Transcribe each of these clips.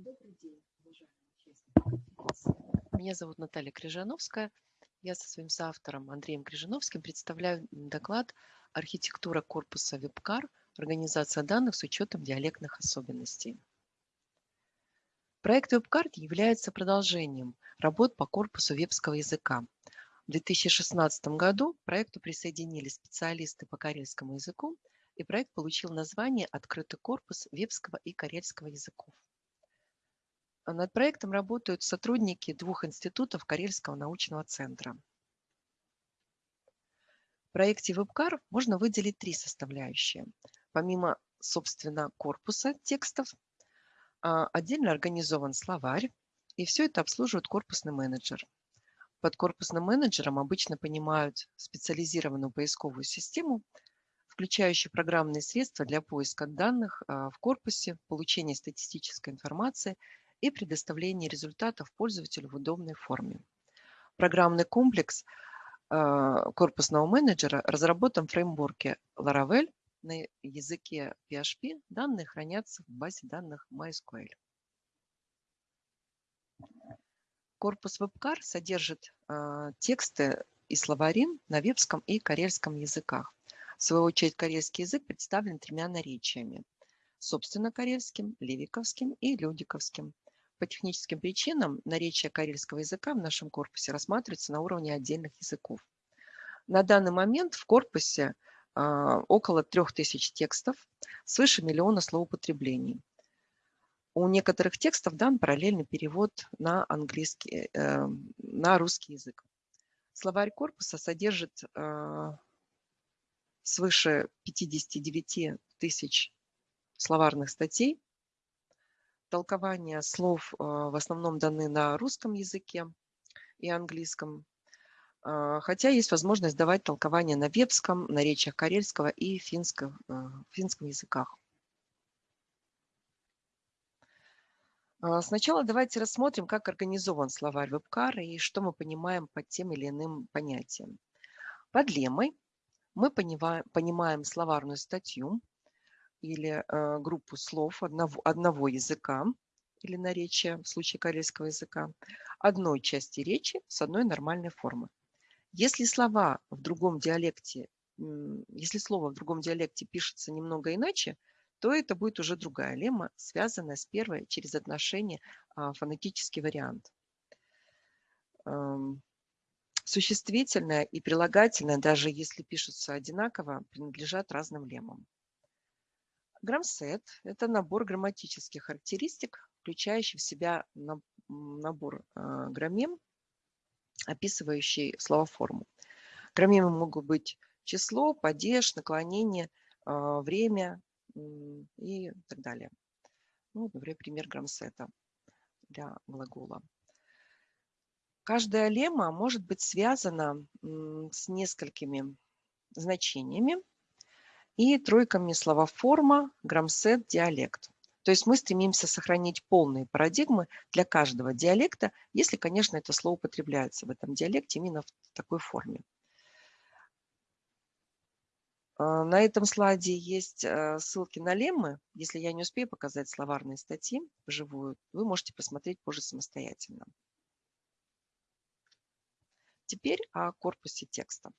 Добрый день, уважаемые участники Меня зовут Наталья Крижановская. Я со своим соавтором Андреем Крижановским представляю доклад «Архитектура корпуса WebCar. Организация данных с учетом диалектных особенностей». Проект WebCard является продолжением работ по корпусу вебского языка. В 2016 году проекту присоединились специалисты по карельскому языку, и проект получил название «Открытый корпус вебского и карельского языков». Над проектом работают сотрудники двух институтов Карельского научного центра. В проекте WebCar можно выделить три составляющие. Помимо, собственно, корпуса текстов, а, отдельно организован словарь, и все это обслуживает корпусный менеджер. Под корпусным менеджером обычно понимают специализированную поисковую систему, включающую программные средства для поиска данных а, в корпусе, получения статистической информации – и предоставление результатов пользователю в удобной форме. Программный комплекс а, корпусного менеджера разработан в фреймворке Laravel на языке PHP. Данные хранятся в базе данных MySQL. Корпус WebCar содержит э, тексты и словари на вебском и карельском языках. В свою очередь, карельский язык представлен тремя наречиями – собственно карельским, левиковским и людиковским – по техническим причинам наречие карельского языка в нашем корпусе рассматривается на уровне отдельных языков. На данный момент в корпусе а, около 3000 текстов, свыше миллиона словоупотреблений. У некоторых текстов дан параллельный перевод на английский, э, на русский язык. Словарь корпуса содержит а, свыше 59 тысяч словарных статей, толкования слов а, в основном даны на русском языке и английском, а, хотя есть возможность давать толкования на вебском, на речах карельского и финском, а, финском языках. Сначала давайте рассмотрим, как организован словарь вебкар и что мы понимаем под тем или иным понятием. Под лемой мы понимаем словарную статью, или э, группу слов одного, одного языка или наречия, в случае корейского языка, одной части речи с одной нормальной формы. Если слова в другом диалекте, если слово в другом диалекте пишется немного иначе, то это будет уже другая лемма, связанная с первой через отношение а, фонетический вариант. Эм, существительное и прилагательное, даже если пишутся одинаково, принадлежат разным леммам. Грамсет – это набор грамматических характеристик, включающий в себя набор а, граммем, описывающий словоформу. Граммемы могут быть число, падеж, наклонение, а, время и так далее. Ну, например, пример грамсета для глагола. Каждая лемма может быть связана с несколькими значениями, и тройками слова форма, грамсет, диалект. То есть мы стремимся сохранить полные парадигмы для каждого диалекта, если, конечно, это слово употребляется в этом диалекте именно в такой форме. А, на этом слайде есть э, ссылки на леммы. Если я не успею показать словарные статьи вживую, вы можете посмотреть позже самостоятельно. Теперь о корпусе текста.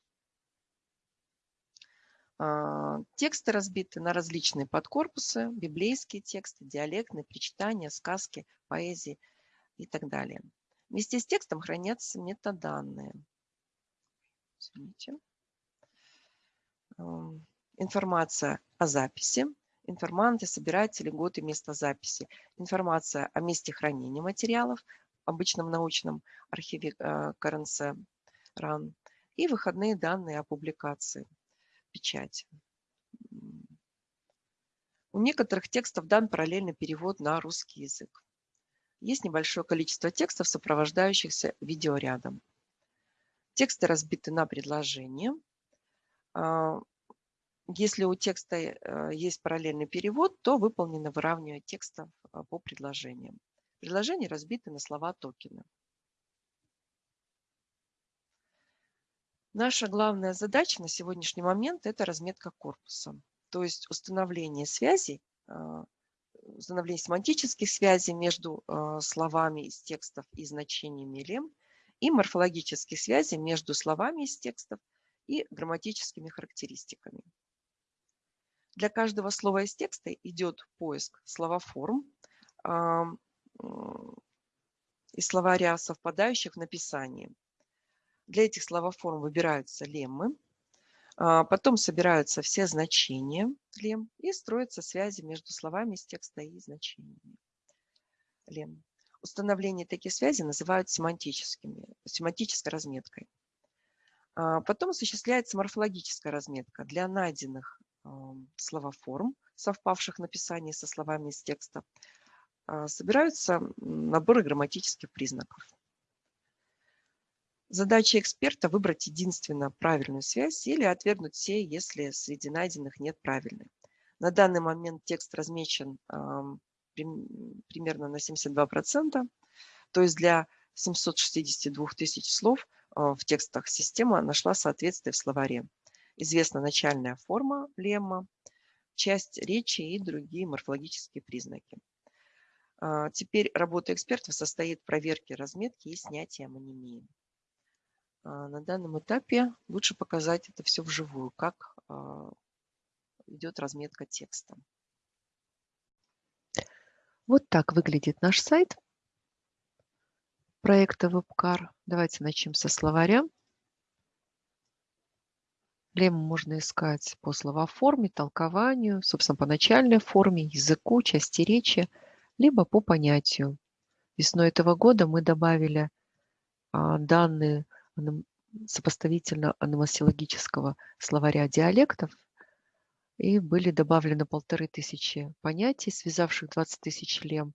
А, тексты разбиты на различные подкорпусы, библейские тексты, диалектные, причитания, сказки, поэзии и так далее. Вместе с текстом хранятся метаданные. Извините. Информация о записи, информанты, собиратели, год и место записи, информация о месте хранения материалов, обычном научном архиве э, КРНС РАН и выходные данные о публикации печати. У некоторых текстов дан параллельный перевод на русский язык. Есть небольшое количество текстов, сопровождающихся видеорядом. Тексты разбиты на предложения. А, если у текста э, есть параллельный перевод, то выполнено выравнивание текста а, по предложениям. Предложения разбиты на слова Наша главная задача на сегодняшний момент – это разметка корпуса, то есть установление связей а, установление семантических связей между словами из текстов и значениями лем и морфологических связей между словами из текстов и грамматическими характеристиками. Для каждого слова из текста идет поиск словоформ из словаря, совпадающих в написании. Для этих словоформ выбираются леммы, а, потом собираются все значения лем и строятся связи между словами из текста и значениями лем. Установление таких связей называют семантическими, семантической разметкой. А, потом осуществляется морфологическая разметка для найденных словоформ, совпавших в написании со словами из текста. А, собираются наборы грамматических признаков. Задача эксперта – выбрать единственно правильную связь или отвергнуть все, если среди найденных нет правильной. На данный момент текст размечен примерно на 72%, то есть для 762 тысяч слов а, в текстах система нашла соответствие в словаре. Известна начальная форма лемма, часть речи и другие морфологические признаки. А, теперь работа экспертов состоит в проверке разметки и снятии амонимии. А, на данном этапе лучше показать это все вживую, как идет разметка текста. Вот так выглядит наш сайт проекта WebCar. Давайте начнем со словаря. Леммы можно искать по словоформе, толкованию, собственно, по начальной форме, языку, части речи, либо по понятию. Весной этого года мы добавили а, данные сопоставительно аномасиологического словаря диалектов и были добавлены полторы тысячи понятий, связавших 20 тысяч лем.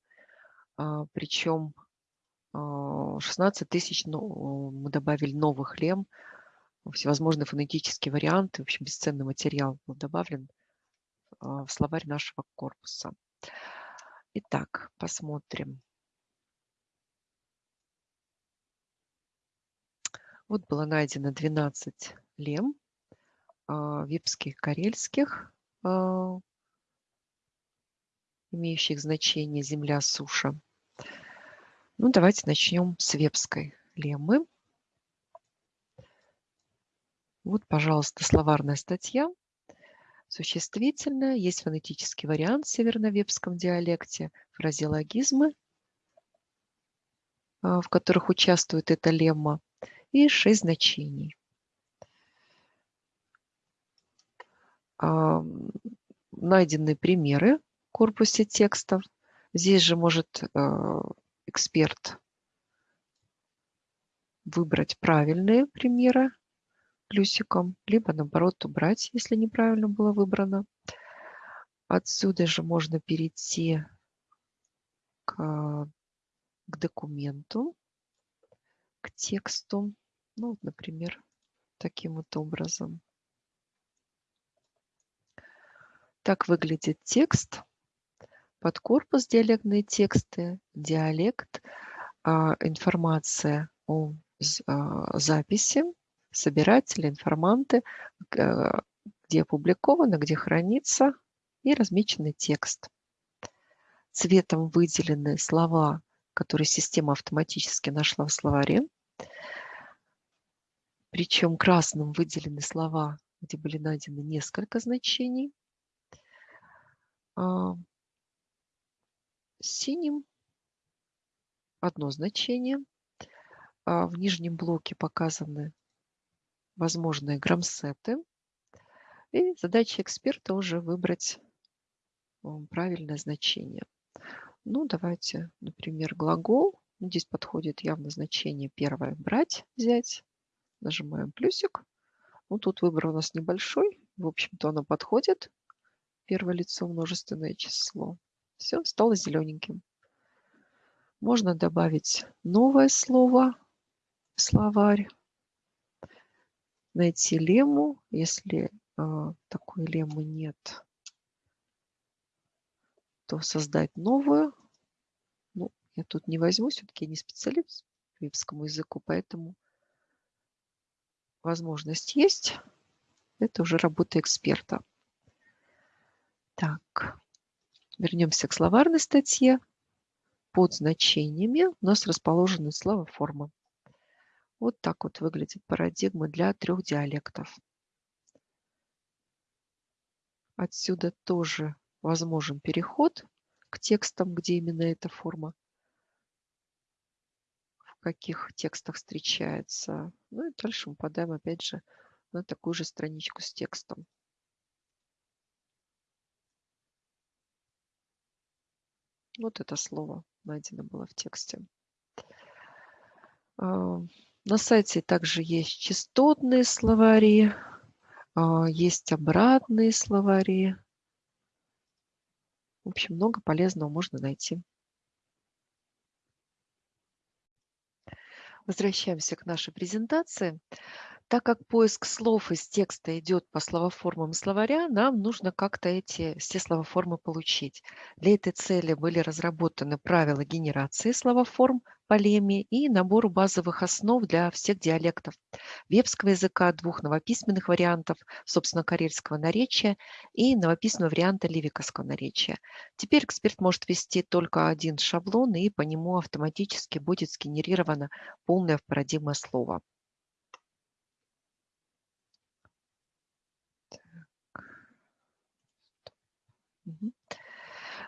А, Причем 16 а, тысяч ну, мы добавили новых лем, всевозможные фонетические варианты. В общем, бесценный материал был добавлен а, в словарь нашего корпуса. Итак, посмотрим. Вот было найдено 12 лем випских, карельских, а, имеющих значение земля, суша. Ну, давайте начнем с вебской леммы. Вот, пожалуйста, словарная статья. Существительное. Есть фонетический вариант в северновебском диалекте, фразеологизмы, а, в которых участвует эта лемма, и шесть значений. найдены примеры в корпусе текстов. Здесь же может э, эксперт выбрать правильные примеры плюсиком, либо наоборот убрать, если неправильно было выбрано. Отсюда же можно перейти к, к документу, к тексту. Ну, например, таким вот образом. Так выглядит текст. Под корпус диалектные тексты, диалект, а, информация о а, записи, собиратели, информанты, где опубликовано, где хранится и размеченный текст. Цветом выделены слова, которые система автоматически нашла в словаре. Причем красным выделены слова, где были найдены несколько значений. А, синим одно значение. А, в нижнем блоке показаны возможные грамсеты. И задача эксперта уже выбрать правильное значение. Ну, давайте, например, глагол. Здесь подходит явно значение первое «брать», «взять». Нажимаем плюсик. Ну, тут выбор у нас небольшой. В общем-то, оно подходит первое лицо множественное число. Все, стало зелененьким. Можно добавить новое слово в словарь, найти лему, если э, такой леммы нет, то создать новую. Ну, я тут не возьму, все-таки я не специалист по випскому языку, поэтому возможность есть. Это уже работа эксперта. Так. Вернемся к словарной статье. Под значениями у нас расположены словоформы. Вот так вот выглядит парадигма для трех диалектов. Отсюда тоже возможен переход к текстам, где именно эта форма, в каких текстах встречается. Ну и дальше мы попадаем опять же на такую же страничку с текстом. Вот это слово найдено было в тексте. А, на сайте также есть частотные словари, а, есть обратные словари. В общем, много полезного можно найти. Возвращаемся к нашей презентации. Так как поиск слов из текста идет по словоформам словаря, нам нужно как-то эти все словоформы получить. Для этой цели были разработаны правила генерации словоформ по леме и набору базовых основ для всех диалектов вепского языка, двух новописьменных вариантов, собственно, карельского наречия и новописьменного варианта ливиковского наречия. Теперь эксперт может ввести только один шаблон, и по нему автоматически будет сгенерировано полное парадигма слова.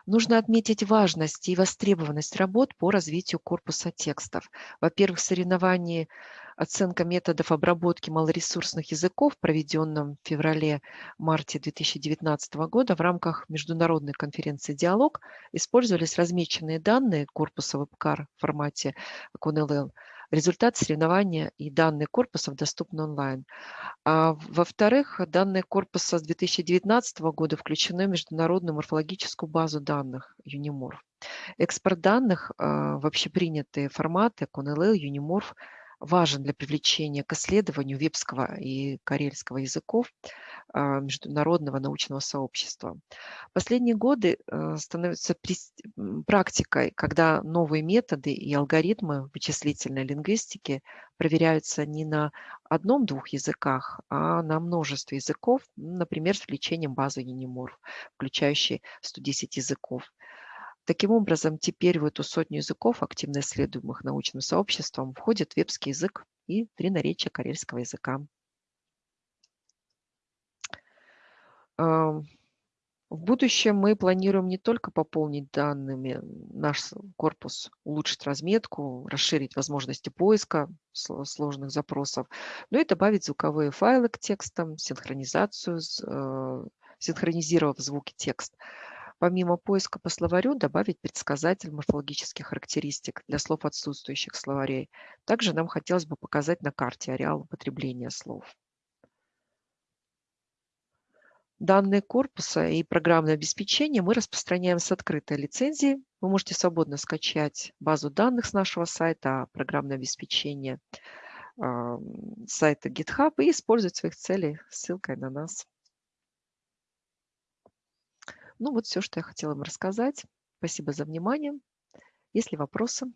Нужно отметить важность и востребованность работ по развитию корпуса текстов. Во-первых, соревнование оценка методов обработки малоресурсных языков, проведенном в феврале-марте 2019 года в рамках международной конференции «Диалог», использовались размеченные данные корпуса WebCar в формате QNLL Результат соревнования и данные корпусов доступны онлайн. А во-вторых, данные корпуса с 2019 года включены в международную морфологическую базу данных Unimorph. Экспорт данных а, в общепринятые форматы QNLL, Unimorph важен для привлечения к исследованию вепского и карельского языков а, международного научного сообщества. Последние годы э, становятся практикой, когда новые методы и алгоритмы вычислительной лингвистики проверяются не на одном-двух языках, а на множестве языков, например, с включением базы Unimorph, включающей 110 языков. Таким образом, теперь в эту сотню языков, активно исследуемых научным сообществом, входит вебский язык и три наречия карельского языка. В будущем мы планируем не только пополнить данными наш корпус, улучшить разметку, расширить возможности поиска сложных запросов, но и добавить звуковые файлы к текстам, синхронизацию, э, синхронизировав звуки текст. Помимо поиска по словарю, добавить предсказатель морфологических характеристик для слов отсутствующих словарей. Также нам хотелось бы показать на карте ареал употребления слов. Данные корпуса и программное обеспечение мы распространяем с открытой лицензией. Вы можете свободно скачать базу данных с нашего сайта, а программное обеспечение э, сайта GitHub и использовать в своих целях ссылкой на нас. Ну вот все, что я хотела вам рассказать. Спасибо за внимание. Есть ли вопросы?